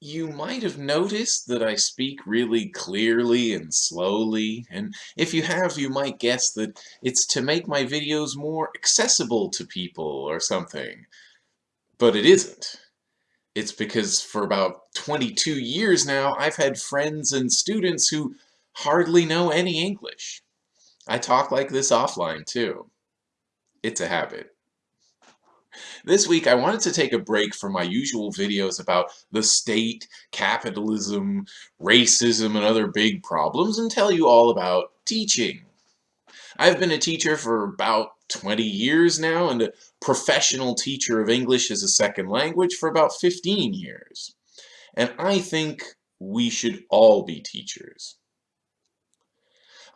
You might have noticed that I speak really clearly and slowly, and if you have, you might guess that it's to make my videos more accessible to people or something. But it isn't. It's because for about 22 years now, I've had friends and students who hardly know any English. I talk like this offline too. It's a habit. This week I wanted to take a break from my usual videos about the state, capitalism, racism, and other big problems and tell you all about teaching. I've been a teacher for about 20 years now and a professional teacher of English as a second language for about 15 years. And I think we should all be teachers.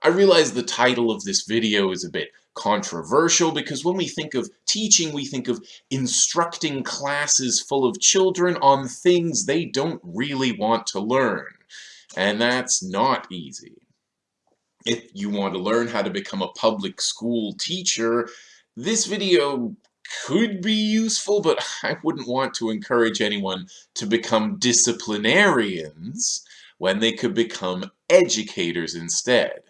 I realize the title of this video is a bit controversial because when we think of teaching, we think of instructing classes full of children on things they don't really want to learn. And that's not easy. If you want to learn how to become a public school teacher, this video could be useful, but I wouldn't want to encourage anyone to become disciplinarians when they could become educators instead.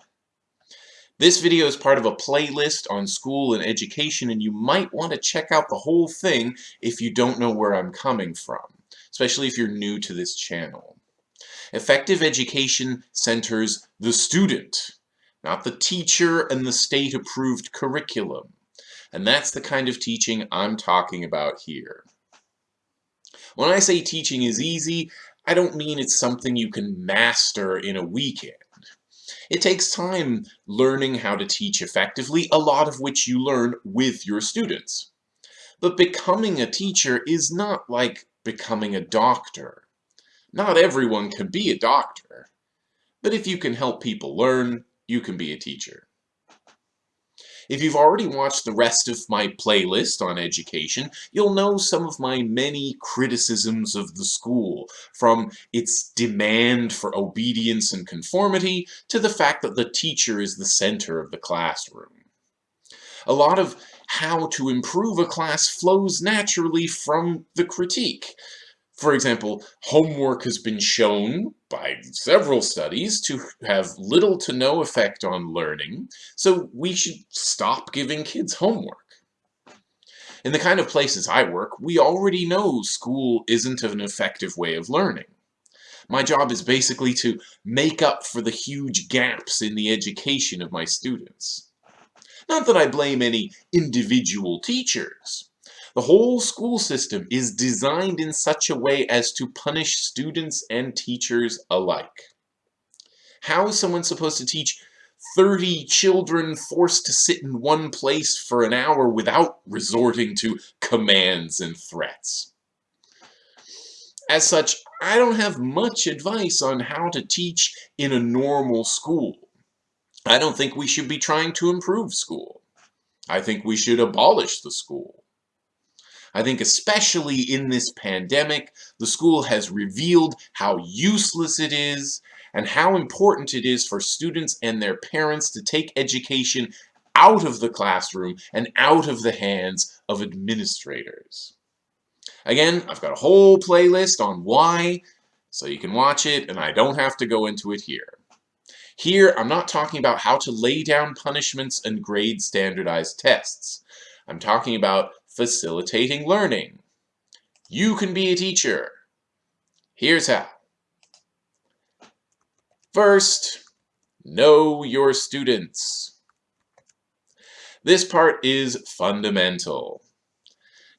This video is part of a playlist on school and education and you might want to check out the whole thing if you don't know where I'm coming from, especially if you're new to this channel. Effective education centers the student, not the teacher and the state-approved curriculum. And that's the kind of teaching I'm talking about here. When I say teaching is easy, I don't mean it's something you can master in a weekend. It takes time learning how to teach effectively, a lot of which you learn with your students. But becoming a teacher is not like becoming a doctor. Not everyone can be a doctor. But if you can help people learn, you can be a teacher. If you've already watched the rest of my playlist on education, you'll know some of my many criticisms of the school, from its demand for obedience and conformity to the fact that the teacher is the center of the classroom. A lot of how to improve a class flows naturally from the critique, for example, homework has been shown by several studies to have little to no effect on learning, so we should stop giving kids homework. In the kind of places I work, we already know school isn't an effective way of learning. My job is basically to make up for the huge gaps in the education of my students. Not that I blame any individual teachers. The whole school system is designed in such a way as to punish students and teachers alike. How is someone supposed to teach 30 children forced to sit in one place for an hour without resorting to commands and threats? As such, I don't have much advice on how to teach in a normal school. I don't think we should be trying to improve school. I think we should abolish the school. I think especially in this pandemic, the school has revealed how useless it is and how important it is for students and their parents to take education out of the classroom and out of the hands of administrators. Again, I've got a whole playlist on why, so you can watch it and I don't have to go into it here. Here, I'm not talking about how to lay down punishments and grade standardized tests. I'm talking about facilitating learning. You can be a teacher. Here's how. First, know your students. This part is fundamental.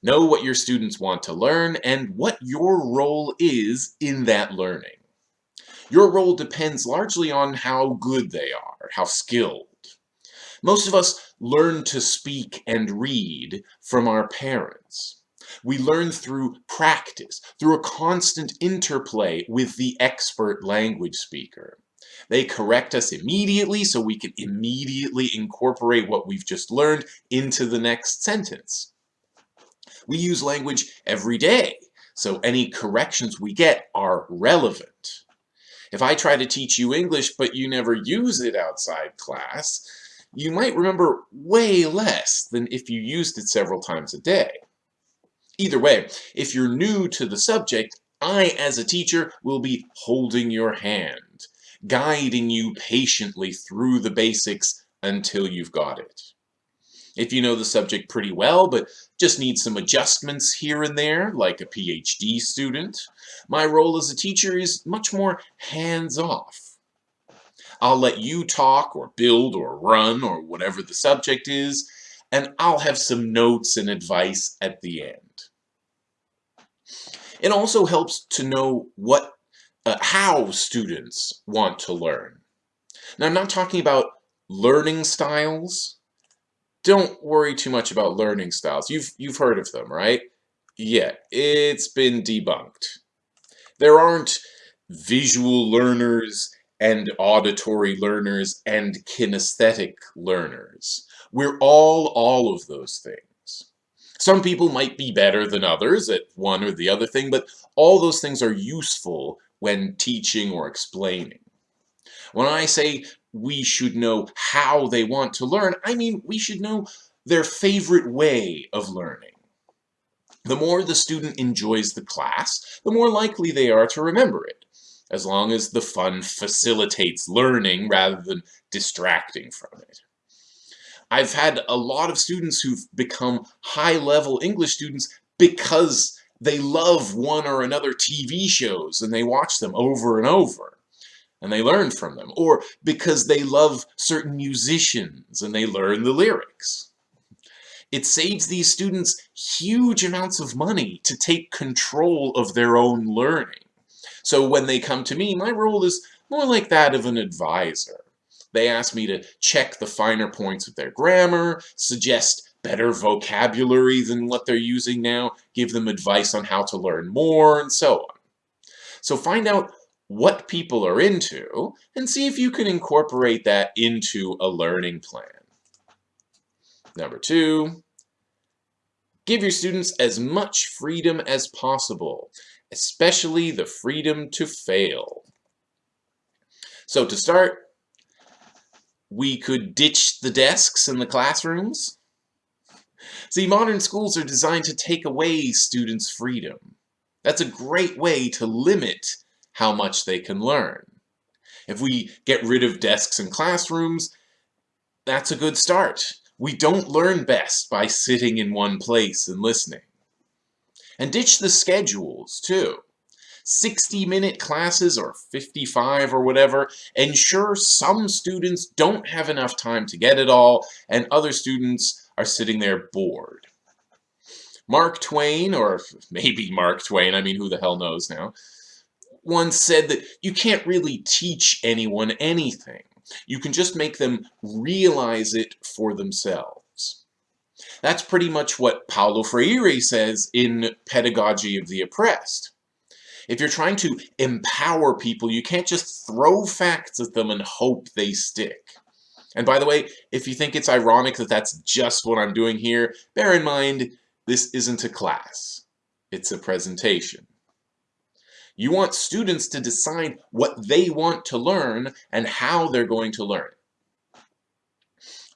Know what your students want to learn and what your role is in that learning. Your role depends largely on how good they are, how skilled. Most of us learn to speak and read from our parents. We learn through practice, through a constant interplay with the expert language speaker. They correct us immediately so we can immediately incorporate what we've just learned into the next sentence. We use language every day, so any corrections we get are relevant. If I try to teach you English but you never use it outside class, you might remember way less than if you used it several times a day. Either way, if you're new to the subject, I, as a teacher, will be holding your hand, guiding you patiently through the basics until you've got it. If you know the subject pretty well, but just need some adjustments here and there, like a PhD student, my role as a teacher is much more hands-off. I'll let you talk or build or run or whatever the subject is, and I'll have some notes and advice at the end. It also helps to know what, uh, how students want to learn. Now, I'm not talking about learning styles, don't worry too much about learning styles. You've, you've heard of them, right? Yeah, it's been debunked. There aren't visual learners and auditory learners and kinesthetic learners. We're all all of those things. Some people might be better than others at one or the other thing, but all those things are useful when teaching or explaining. When I say we should know how they want to learn, I mean we should know their favorite way of learning. The more the student enjoys the class, the more likely they are to remember it, as long as the fun facilitates learning rather than distracting from it. I've had a lot of students who've become high-level English students because they love one or another TV shows and they watch them over and over and they learn from them, or because they love certain musicians and they learn the lyrics. It saves these students huge amounts of money to take control of their own learning. So when they come to me, my role is more like that of an advisor. They ask me to check the finer points of their grammar, suggest better vocabulary than what they're using now, give them advice on how to learn more, and so on. So find out what people are into and see if you can incorporate that into a learning plan. Number two, give your students as much freedom as possible, especially the freedom to fail. So to start, we could ditch the desks in the classrooms. See, modern schools are designed to take away students' freedom. That's a great way to limit how much they can learn. If we get rid of desks and classrooms, that's a good start. We don't learn best by sitting in one place and listening. And ditch the schedules, too. 60-minute classes or 55 or whatever ensure some students don't have enough time to get it all and other students are sitting there bored. Mark Twain, or maybe Mark Twain, I mean who the hell knows now, once said that you can't really teach anyone anything. You can just make them realize it for themselves. That's pretty much what Paulo Freire says in Pedagogy of the Oppressed. If you're trying to empower people, you can't just throw facts at them and hope they stick. And by the way, if you think it's ironic that that's just what I'm doing here, bear in mind, this isn't a class. It's a presentation. You want students to decide what they want to learn and how they're going to learn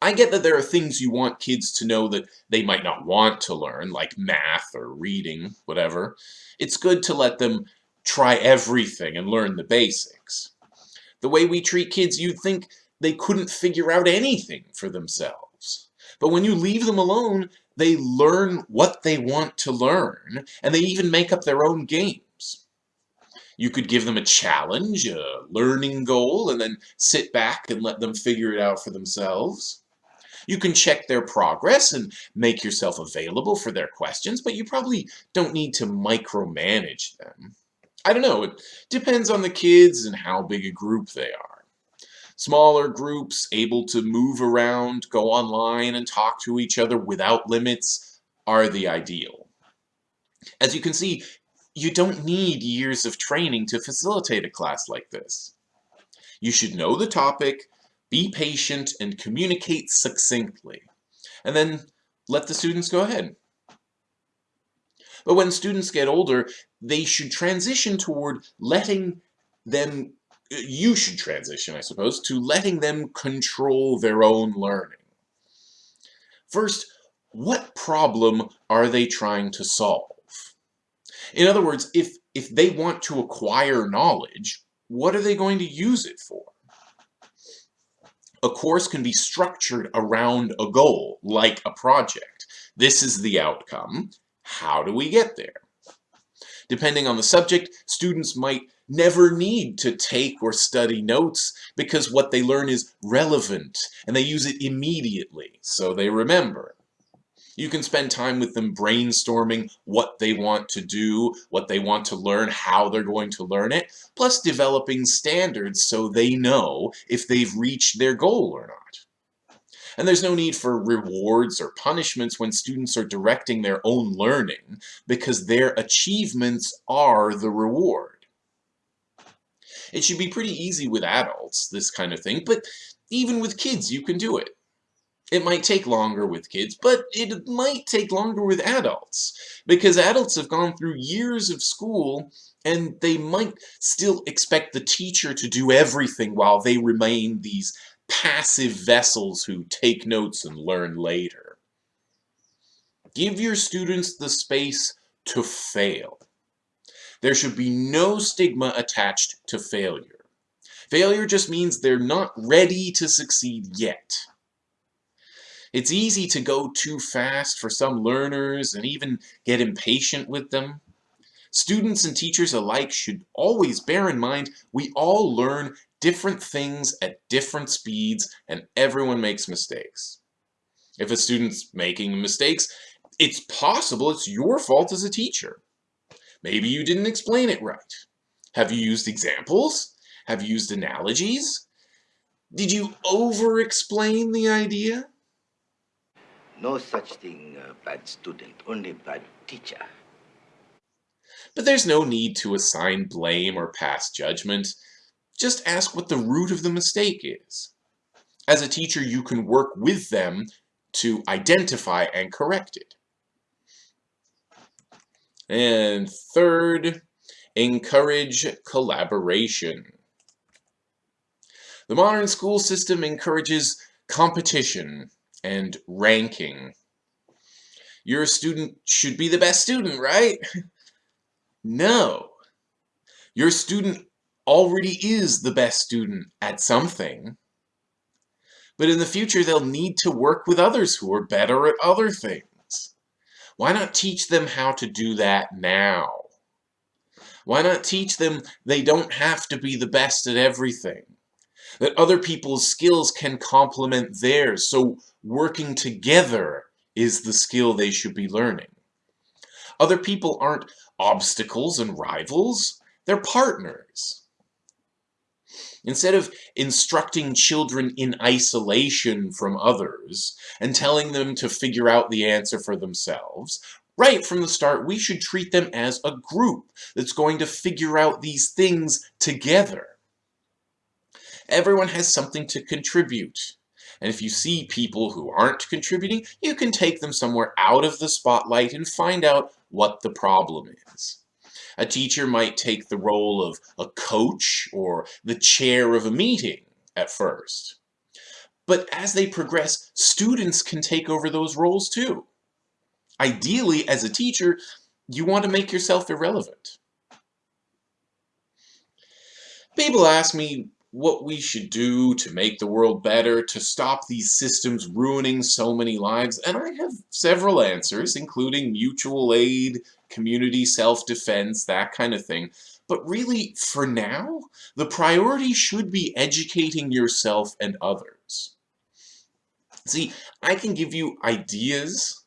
I get that there are things you want kids to know that they might not want to learn, like math or reading, whatever. It's good to let them try everything and learn the basics. The way we treat kids, you'd think they couldn't figure out anything for themselves. But when you leave them alone, they learn what they want to learn, and they even make up their own games. You could give them a challenge, a learning goal, and then sit back and let them figure it out for themselves. You can check their progress and make yourself available for their questions, but you probably don't need to micromanage them. I don't know, it depends on the kids and how big a group they are. Smaller groups, able to move around, go online and talk to each other without limits, are the ideal. As you can see, you don't need years of training to facilitate a class like this. You should know the topic, be patient, and communicate succinctly. And then let the students go ahead. But when students get older, they should transition toward letting them, you should transition, I suppose, to letting them control their own learning. First, what problem are they trying to solve? In other words, if, if they want to acquire knowledge, what are they going to use it for? A course can be structured around a goal, like a project. This is the outcome. How do we get there? Depending on the subject, students might never need to take or study notes because what they learn is relevant and they use it immediately, so they remember. You can spend time with them brainstorming what they want to do, what they want to learn, how they're going to learn it, plus developing standards so they know if they've reached their goal or not. And there's no need for rewards or punishments when students are directing their own learning because their achievements are the reward. It should be pretty easy with adults, this kind of thing, but even with kids you can do it. It might take longer with kids, but it might take longer with adults because adults have gone through years of school and they might still expect the teacher to do everything while they remain these passive vessels who take notes and learn later. Give your students the space to fail. There should be no stigma attached to failure. Failure just means they're not ready to succeed yet. It's easy to go too fast for some learners and even get impatient with them. Students and teachers alike should always bear in mind we all learn different things at different speeds and everyone makes mistakes. If a student's making mistakes, it's possible it's your fault as a teacher. Maybe you didn't explain it right. Have you used examples? Have you used analogies? Did you over-explain the idea? No such thing, uh, bad student, only bad teacher. But there's no need to assign blame or pass judgment. Just ask what the root of the mistake is. As a teacher, you can work with them to identify and correct it. And third, encourage collaboration. The modern school system encourages competition and ranking. Your student should be the best student, right? no. Your student already is the best student at something. But in the future, they'll need to work with others who are better at other things. Why not teach them how to do that now? Why not teach them they don't have to be the best at everything? That other people's skills can complement theirs, so working together is the skill they should be learning. Other people aren't obstacles and rivals, they're partners. Instead of instructing children in isolation from others and telling them to figure out the answer for themselves, right from the start we should treat them as a group that's going to figure out these things together. Everyone has something to contribute. And if you see people who aren't contributing, you can take them somewhere out of the spotlight and find out what the problem is. A teacher might take the role of a coach or the chair of a meeting at first. But as they progress, students can take over those roles too. Ideally, as a teacher, you want to make yourself irrelevant. People ask me what we should do to make the world better, to stop these systems ruining so many lives, and I have several answers, including mutual aid, community self-defense, that kind of thing. But really, for now, the priority should be educating yourself and others. See, I can give you ideas,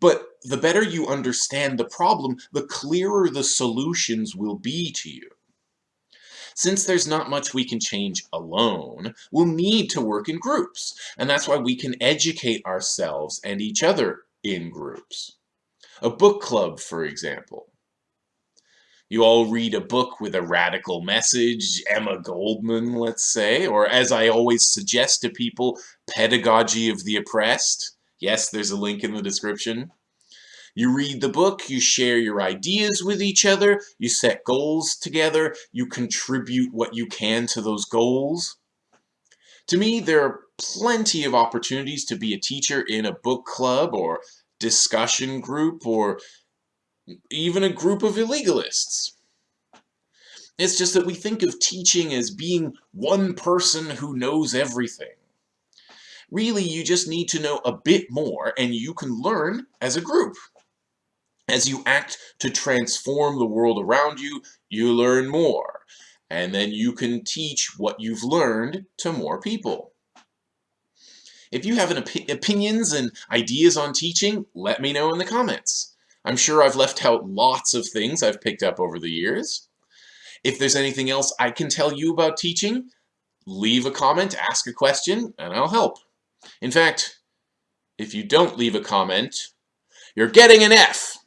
but the better you understand the problem, the clearer the solutions will be to you. Since there's not much we can change alone, we'll need to work in groups, and that's why we can educate ourselves and each other in groups. A book club, for example. You all read a book with a radical message, Emma Goldman, let's say, or as I always suggest to people, Pedagogy of the Oppressed. Yes, there's a link in the description. You read the book, you share your ideas with each other, you set goals together, you contribute what you can to those goals. To me, there are plenty of opportunities to be a teacher in a book club or discussion group or even a group of illegalists. It's just that we think of teaching as being one person who knows everything. Really, you just need to know a bit more and you can learn as a group. As you act to transform the world around you, you learn more. And then you can teach what you've learned to more people. If you have op opinions and ideas on teaching, let me know in the comments. I'm sure I've left out lots of things I've picked up over the years. If there's anything else I can tell you about teaching, leave a comment, ask a question, and I'll help. In fact, if you don't leave a comment, you're getting an F.